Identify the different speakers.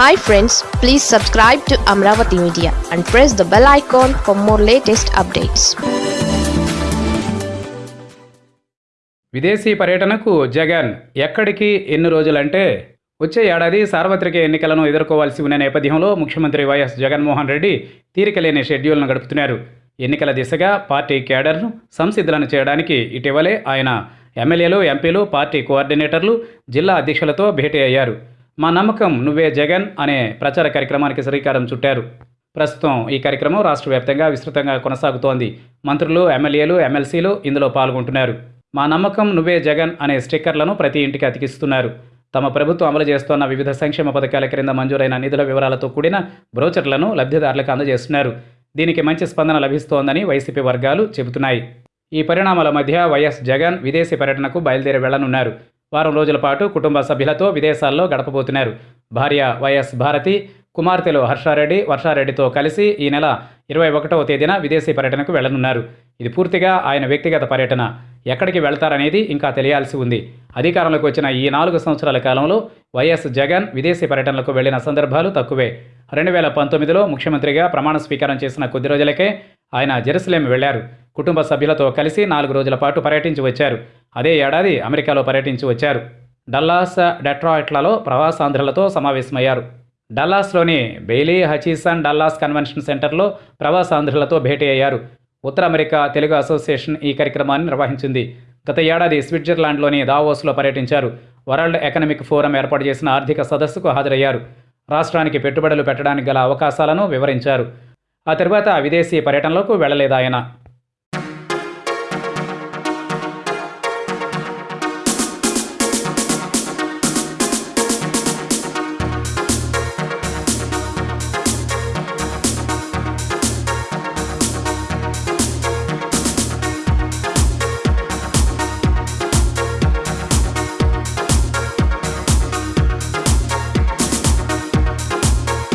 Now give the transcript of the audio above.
Speaker 1: Hi friends please subscribe to Amaravati media and press the bell icon for more latest updates
Speaker 2: విదేశీ పర్యటనకు జగన్ ఎక్కడికి ఎన్ని రోజులంటే వచ్చే ఏడాది సార్వత్రిక ఎన్నికలను ఎదుర్కోవాల్సి ఉన్న నేపథ్యంలో ముఖ్యమంత్రి వైఎస్ జగన్మోహన్ రెడ్డి తీరికలేని షెడ్యూల్ను గడుపుతున్నారు. ఎన్నికల దిశగా పార్టీ కేడర్ను సంసిద్ధులను చేయడానికి ఇటీవలే ఆయన ఎమ్మెల్యేలు ఎంపీలు పార్టీ కోఆర్డినేటర్లు జిల్లా అధ్యక్షులతో భేటీ అయ్యారు. మా నమ్మకం నువ్వే జగన్ అనే ప్రచార కార్యక్రమానికి శ్రీకారం చుట్టారు. ప్రస్తుతం ఈ కార్యక్రమం రాష్ట్ర వ్యాప్తంగా విస్తృతంగా కొనసాగుతోంది. మంత్రులు ఎమ్మెల్యేలు ఎమ్మెల్సీలు ఇందులో పాల్గొంటున్నారు. మా నమ్మకం నువ్వే జగన్ అనే స్టిక్కర్లను ప్రతి ఇంటికి అతికిస్తున్నారు. తమ ప్రభుత్వం అమలు చేస్తున్న వివిధ సంక్షేమ పథకాల క్రింద మంజూరైన నిధుల వివరాలతో కూడిన బ్రోచర్లను లబ్ధిదారులకు అందజేస్తున్నారు. దీనికి మంచి స్పందన లభిస్తోందని వైసీపీ వర్గాలు చెబుతున్నాయి. ఈ పరిణామాల మధ్య వైఎస్ జగన్ విదేశీ పర్యటనకు బయలుదేరి వెళ్ళనున్నారు వారం రోజుల పాటు కుటుంబ సభ్యులతో విదేశాల్లో గడపబోతున్నారు. భార్య వైఎస్ భారతి కుమార్తెలు హర్షారెడ్డి వర్షారెడ్డితో కలిసి ఈ నెల ఇరవై ఒకటవ తేదీన విదేశీ పర్యటనకు వెళ్ళనున్నారు ఇది పూర్తిగా ఆయన వ్యక్తిగత పర్యటన. ఎక్కడికి వెళ్తారనేది ఇంకా తెలియాల్సి ఉంది. అధికారంలోకి వచ్చిన ఈ నాలుగు సంవత్సరాల కాలంలో వైఎస్ జగన్ విదేశీ పర్యటనలకు వెళ్ళిన సందర్భాలు తక్కువే. రెండు వేల పంతొమ్మిదిలో ముఖ్యమంత్రిగా ప్రమాణ స్వీకారం చేసిన కొద్ది రోజులకే ఆయన జెరూసలేం వెళ్ళారు కుటుంబ సభ్యులతో కలిసి నాలుగు రోజుల పాటు పర్యటించి వచ్చారు. అదే ఏడాది అమెరికాలో పర్యటించి వచ్చారు. డల్లాస్ డెట్రాయిట్లలో ప్రవాసాంధ్రులతో సమావేశమయ్యారు. డల్లాస్లోని బెయిలీ హచీసన్ డల్లాస్ కన్వెన్షన్ సెంటర్లో ప్రవాసాంధ్రులతో భేటీ అయ్యారు. ఉత్తర అమెరికా తెలుగు అసోసియేషన్ ఈ కార్యక్రమాన్ని నిర్వహించింది. గత ఏడాది స్విట్జర్లాండ్లోని దావోస్లో పర్యటించారు. వరల్డ్ ఎకనామిక్ ఫోరం ఏర్పాటు చేసిన ఆర్థిక సదస్సుకు హాజరయ్యారు. రాష్ట్రానికి పెట్టుబడులు పెట్టడానికి గల అవకాశాలను వివరించారు. ఆ తర్వాత విదేశీ పర్యటనలకు వెళ్ళలేదాయన